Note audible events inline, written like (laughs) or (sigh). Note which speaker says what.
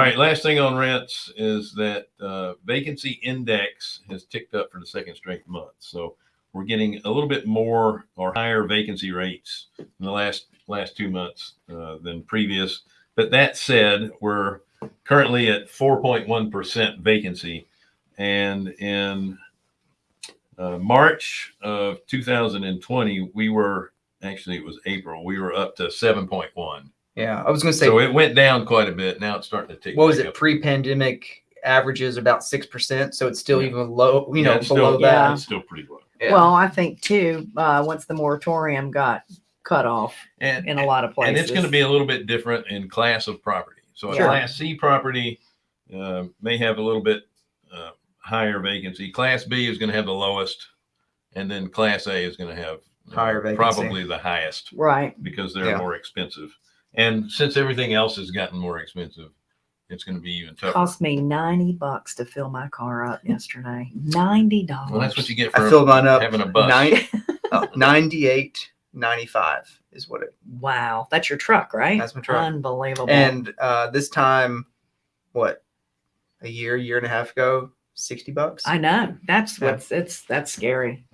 Speaker 1: right, last thing on rents is that uh, vacancy index has ticked up for the second straight month. So we're getting a little bit more or higher vacancy rates in the last last two months uh, than previous. But that said, we're currently at 4.1% vacancy, and in uh, March of 2020, we were actually it was April. We were up to 7.1.
Speaker 2: Yeah, I was gonna say,
Speaker 1: So it went down quite a bit. Now it's starting to tick.
Speaker 2: what was it? Pre-pandemic averages about six percent, so it's still
Speaker 1: Yeah.
Speaker 2: even low. You
Speaker 1: Yeah,
Speaker 2: know, below
Speaker 1: still,
Speaker 2: that.
Speaker 1: It's still pretty low.
Speaker 2: Yeah.
Speaker 3: Well, I think too, uh, once the moratorium got cut off
Speaker 1: And
Speaker 3: in a lot of places.
Speaker 1: and it's going to be a little bit different in class of property. So a
Speaker 3: Sure.
Speaker 1: class C property uh, may have a little bit uh, higher vacancy. Class B is going to have the lowest, and then Class A is going to have
Speaker 2: Higher vacancy.
Speaker 1: probably the highest
Speaker 3: Right.
Speaker 1: because they're
Speaker 2: Yeah.
Speaker 1: more expensive. And since everything else has gotten more expensive, it's going to be even tougher.
Speaker 3: Cost me 90 bucks to fill my car up yesterday. $90.
Speaker 1: well, that's what you get for
Speaker 2: I filled mine up.
Speaker 1: having a bus.
Speaker 2: Nine, (laughs) oh, 98, 95 is what it.
Speaker 3: Wow. That's your truck, right?
Speaker 2: That's my truck.
Speaker 3: Unbelievable.
Speaker 2: And uh, this time, what, a year, year and a half ago, 60 bucks.
Speaker 3: I know. That's
Speaker 2: Yeah.
Speaker 3: what's it's that's scary.